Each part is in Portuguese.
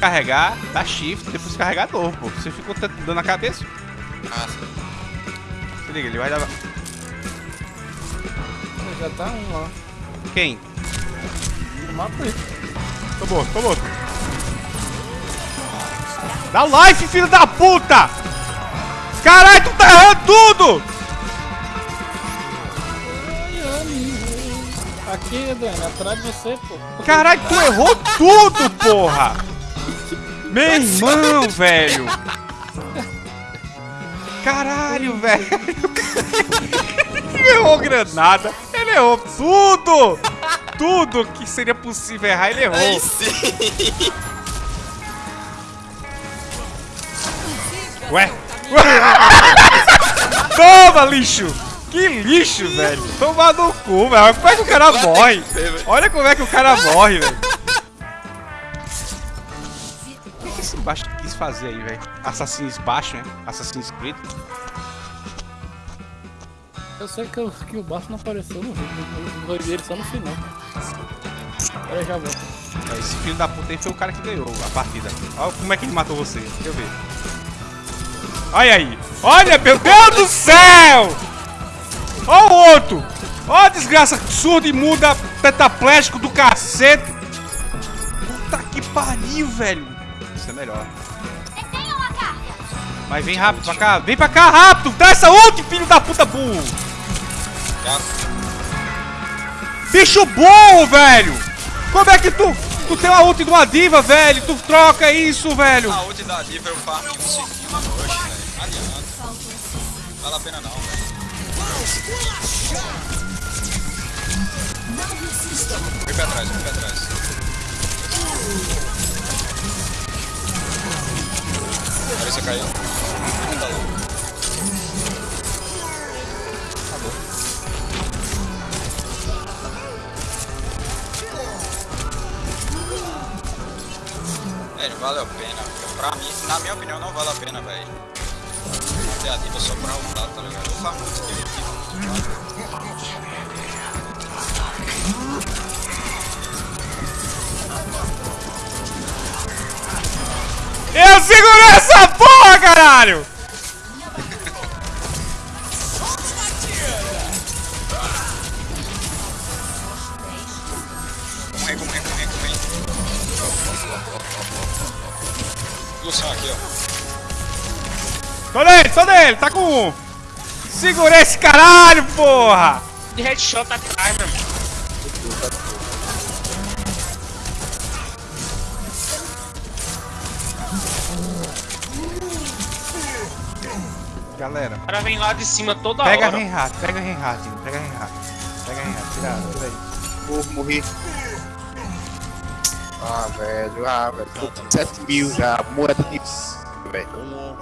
carregar, dá shift, depois carregar novo, pô. Você ficou dando na cabeça? Ah, sim. Se liga, ele vai dar... Já tá um lá. Quem? No mapa aí. Tô morto, tô morto. Dá life, filho da puta! Caralho, tu tá errando tudo! Aqui, Dani, atrás de você, pô. Caralho, tu errou tudo, porra! Meu irmão, velho! Caralho, velho! Ele errou granada, ele errou tudo! Tudo que seria possível errar, ele errou. Aí sim. Ué? Toma, lixo! Que lixo, velho! Toma no cu, velho! Como é que o cara morre? Olha como é que o cara morre, velho! Baixo quis fazer aí, velho? Assassins baixo, né? Assassins Creed? Eu sei que, o- que o baixo não apareceu no vídeo. Eu ver ele só no final. Agora eu já volto. É, Esse filho da puta aí foi o cara que ganhou a partida. Olha como é que ele matou você. Deixa eu ver. Olha aí. Olha, meu Deus do céu! Olha o outro. Olha a desgraça surda e muda tetraplégico do cacete. Puta que pariu, velho. Isso é melhor. Mas vem rápido pra cá. Vem pra cá rápido. Dá essa ult, filho da puta burro. Bicho burro, velho. Como é que tu... Tu tem uma ult de uma diva, velho. Tu troca isso, velho. A ult da diva eu farm em um segundo. Oxe, velho. Não vale a pena não, velho. Vem pra trás, vem pra trás. Você caiu. Tá louco. É, não vale a pena. Pra mim, na minha opinião, não vale a pena, velho. Ter a diva só pra ultar, tá ligado? Eu faço muito skill de diva. Eu segurei essa caralho! Luciano aqui, ó. Tô nele, tô nele, tá com um. Segurei esse caralho, porra! De headshot atrás, meu irmão. Galera, O cara vem lá de cima toda pega hora. Reinhardt, pega Reinhardt, pega Reinhardt. Pega Reinhardt, tira, tira aí. Porra, morri. Ah, velho, ah, velho. Tô com 7 mil já, moeda de. Velho.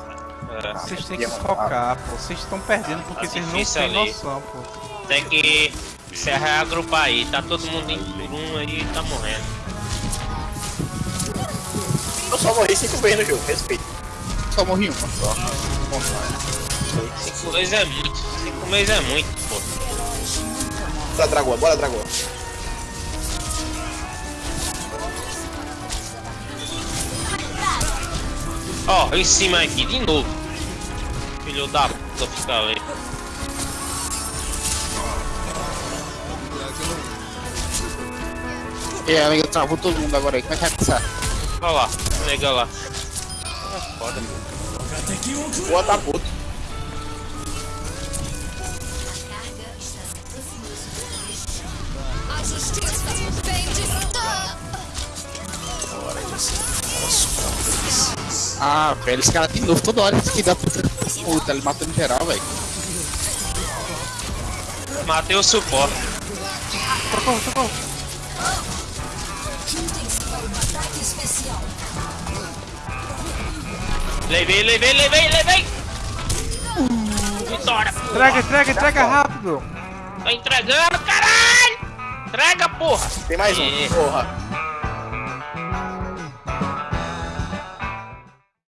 É, Vocês têm que focar, pô. Vocês estão perdendo porque Tá vocês não têm ali. noção, pô. tem que se reagrupar aí. Tá todo mundo em um aí tá morrendo. Eu só morri cinco vezes no jogo, respeito. Só morri uma só. 5 meses é muito. 5 meses é muito, pô. Bora, Dragoa, bora, Dragoa. Ó, em cima aqui de novo. Filho da puta fica ali. E aí, amiga, travou todo mundo agora aí. Como é que vai passar? Olha lá, nega lá. Boa, tá puto. Ah, velho, esse cara de novo, toda hora que dá puta. Puta, ele matando geral, velho. Matei o suporte. Socorro, socorro. Levei, levei, levei, levei! Vitória! Entrega, entrega, entrega rápido. Tô entregando, caralho! Entrega, porra! Tem mais um. Porra.